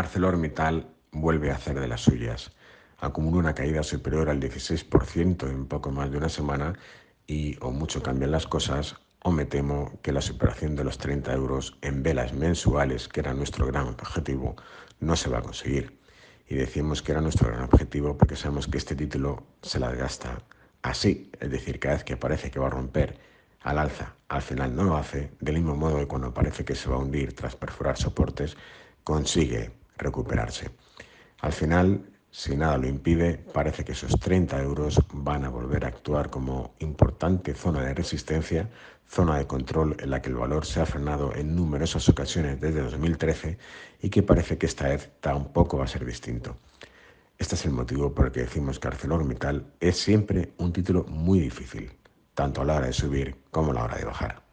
ArcelorMittal vuelve a hacer de las suyas. Acumula una caída superior al 16% en poco más de una semana y o mucho cambian las cosas o me temo que la superación de los 30 euros en velas mensuales, que era nuestro gran objetivo, no se va a conseguir. Y decimos que era nuestro gran objetivo porque sabemos que este título se las gasta así, es decir, cada vez que parece que va a romper al alza, al final no lo hace, del mismo modo que cuando parece que se va a hundir tras perforar soportes, consigue recuperarse. Al final, si nada lo impide, parece que esos 30 euros van a volver a actuar como importante zona de resistencia, zona de control en la que el valor se ha frenado en numerosas ocasiones desde 2013 y que parece que esta vez tampoco va a ser distinto. Este es el motivo por el que decimos que ArcelorMittal es siempre un título muy difícil, tanto a la hora de subir como a la hora de bajar.